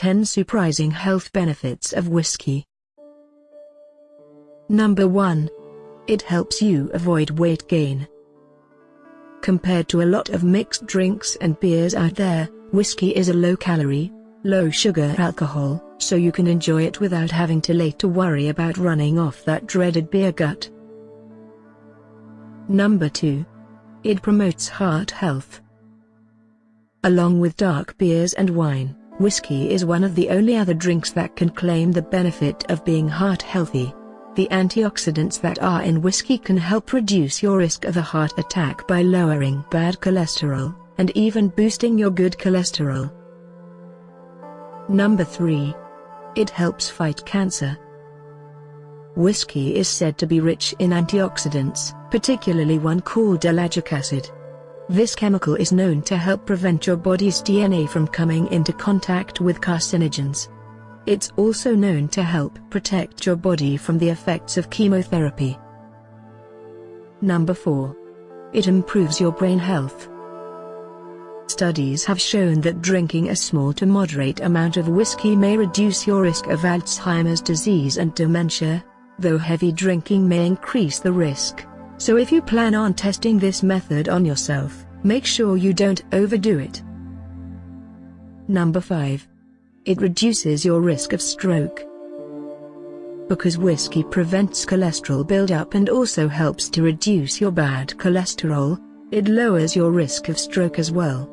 10 Surprising Health Benefits of Whiskey Number 1. It helps you avoid weight gain. Compared to a lot of mixed drinks and beers out there, whiskey is a low-calorie, low-sugar alcohol, so you can enjoy it without having to late to worry about running off that dreaded beer gut. Number 2. It promotes heart health. Along with dark beers and wine, whiskey is one of the only other drinks that can claim the benefit of being heart healthy. The antioxidants that are in whiskey can help reduce your risk of a heart attack by lowering bad cholesterol, and even boosting your good cholesterol. Number 3. It helps fight cancer. Whiskey is said to be rich in antioxidants, particularly one called ellagic acid. This chemical is known to help prevent your body's DNA from coming into contact with carcinogens. It's also known to help protect your body from the effects of chemotherapy. Number 4. It improves your brain health. Studies have shown that drinking a small to moderate amount of whiskey may reduce your risk of Alzheimer's disease and dementia, though heavy drinking may increase the risk. So if you plan on testing this method on yourself, make sure you don't overdo it. Number 5. It reduces your risk of stroke. Because whiskey prevents cholesterol buildup and also helps to reduce your bad cholesterol, it lowers your risk of stroke as well.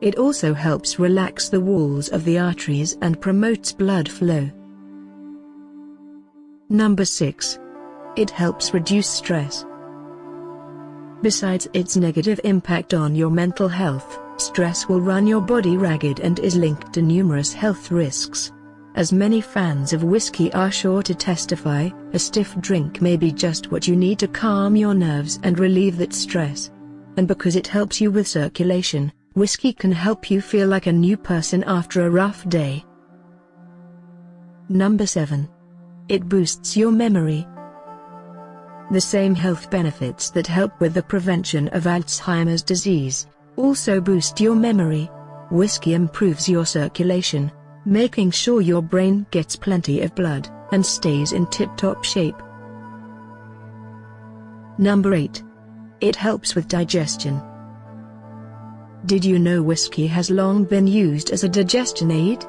It also helps relax the walls of the arteries and promotes blood flow. Number 6. It helps reduce stress. Besides its negative impact on your mental health, stress will run your body ragged and is linked to numerous health risks. As many fans of whiskey are sure to testify, a stiff drink may be just what you need to calm your nerves and relieve that stress. And because it helps you with circulation, whiskey can help you feel like a new person after a rough day. Number 7. It boosts your memory, the same health benefits that help with the prevention of Alzheimer's disease also boost your memory. Whiskey improves your circulation, making sure your brain gets plenty of blood and stays in tip-top shape. Number 8. It helps with digestion. Did you know whiskey has long been used as a digestion aid?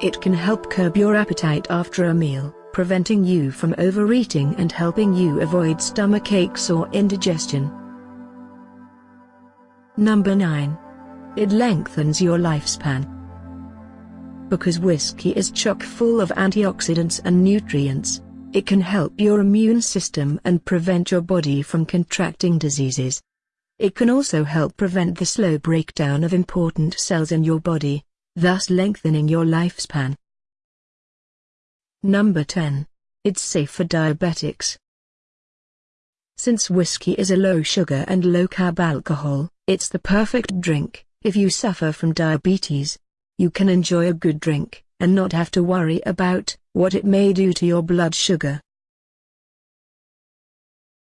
It can help curb your appetite after a meal preventing you from overeating and helping you avoid stomach aches or indigestion. Number 9. It lengthens your lifespan. Because whiskey is chock full of antioxidants and nutrients, it can help your immune system and prevent your body from contracting diseases. It can also help prevent the slow breakdown of important cells in your body, thus lengthening your lifespan. Number 10. It's safe for diabetics. Since whiskey is a low-sugar and low-carb alcohol, it's the perfect drink if you suffer from diabetes. You can enjoy a good drink and not have to worry about what it may do to your blood sugar.